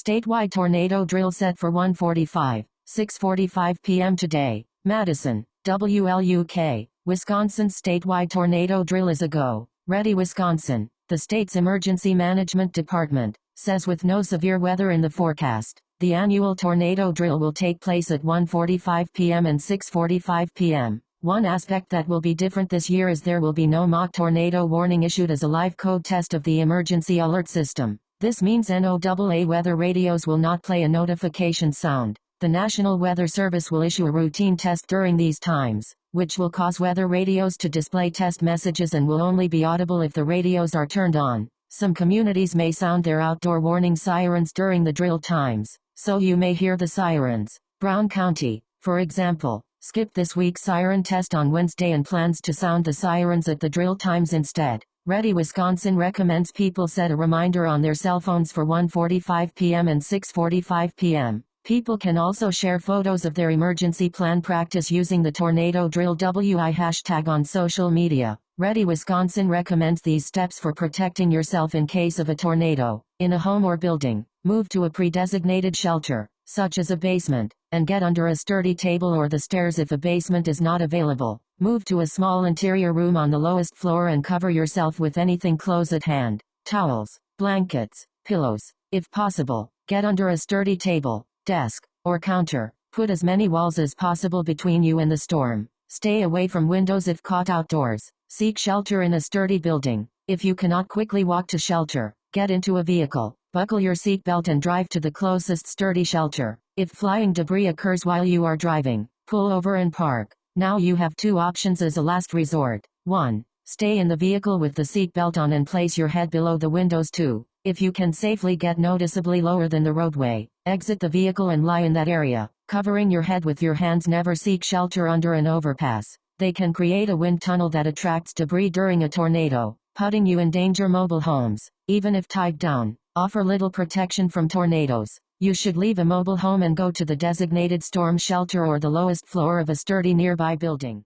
Statewide tornado drill set for 1:45, 6:45 p.m. today. Madison, WLUK, Wisconsin statewide tornado drill is a go. Ready Wisconsin. The state's emergency management department says with no severe weather in the forecast, the annual tornado drill will take place at 1:45 p.m. and 6:45 p.m. One aspect that will be different this year is there will be no mock tornado warning issued as a live code test of the emergency alert system. This means NOAA weather radios will not play a notification sound. The National Weather Service will issue a routine test during these times, which will cause weather radios to display test messages and will only be audible if the radios are turned on. Some communities may sound their outdoor warning sirens during the drill times, so you may hear the sirens. Brown County, for example, skipped this week's siren test on Wednesday and plans to sound the sirens at the drill times instead. Ready Wisconsin recommends people set a reminder on their cell phones for 1:45 p.m. and 6:45 p.m. People can also share photos of their emergency plan practice using the Tornado Drill WI hashtag on social media. Ready Wisconsin recommends these steps for protecting yourself in case of a tornado. In a home or building, move to a pre-designated shelter, such as a basement, and get under a sturdy table or the stairs if a basement is not available. Move to a small interior room on the lowest floor and cover yourself with anything close at hand. Towels, blankets, pillows. If possible, get under a sturdy table, desk, or counter. Put as many walls as possible between you and the storm. Stay away from windows if caught outdoors. Seek shelter in a sturdy building. If you cannot quickly walk to shelter, get into a vehicle. Buckle your seatbelt and drive to the closest sturdy shelter. If flying debris occurs while you are driving, pull over and park. Now you have two options as a last resort. 1. Stay in the vehicle with the seatbelt on and place your head below the windows 2. If you can safely get noticeably lower than the roadway, exit the vehicle and lie in that area, covering your head with your hands. Never seek shelter under an overpass. They can create a wind tunnel that attracts debris during a tornado, putting you in danger. Mobile homes, even if tied down, offer little protection from tornadoes. You should leave a mobile home and go to the designated storm shelter or the lowest floor of a sturdy nearby building.